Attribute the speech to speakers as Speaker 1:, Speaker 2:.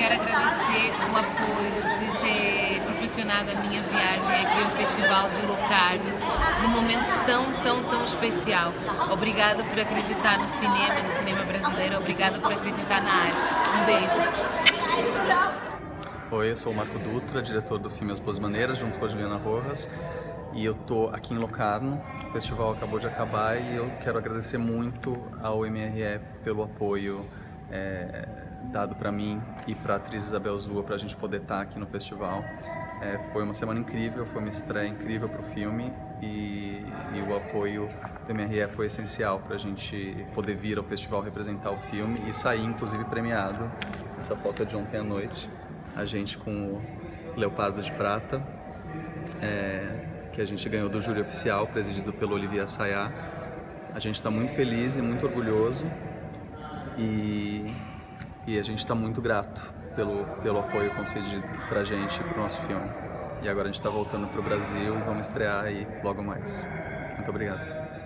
Speaker 1: quero agradecer o apoio de ter proporcionado a minha viagem aqui ao Festival de Locarno, num momento tão, tão, tão especial. Obrigada por acreditar no cinema, no cinema brasileiro, obrigada por acreditar na arte. Um beijo.
Speaker 2: Oi, eu sou o Marco Dutra, diretor do filme As Boas Maneiras, junto com a Juliana Rojas. E eu tô aqui em Locarno, o festival acabou de acabar e eu quero agradecer muito ao MRE pelo apoio é, dado para mim e para a atriz Isabel Zua para a gente poder estar tá aqui no festival. É, foi uma semana incrível, foi uma estreia incrível para o filme e, e, o apoio do MRE foi essencial para a gente poder vir ao festival representar o filme e sair inclusive premiado. Essa foto é de ontem à noite a gente com o Leopardo de Prata, é, que a gente ganhou do júri oficial, presidido pelo Olivier Sayá. A gente está muito feliz e muito orgulhoso e, e a gente está muito grato pelo, pelo apoio concedido para a gente para o nosso filme. E agora a gente está voltando para o Brasil e vamos estrear aí logo mais. Muito obrigado.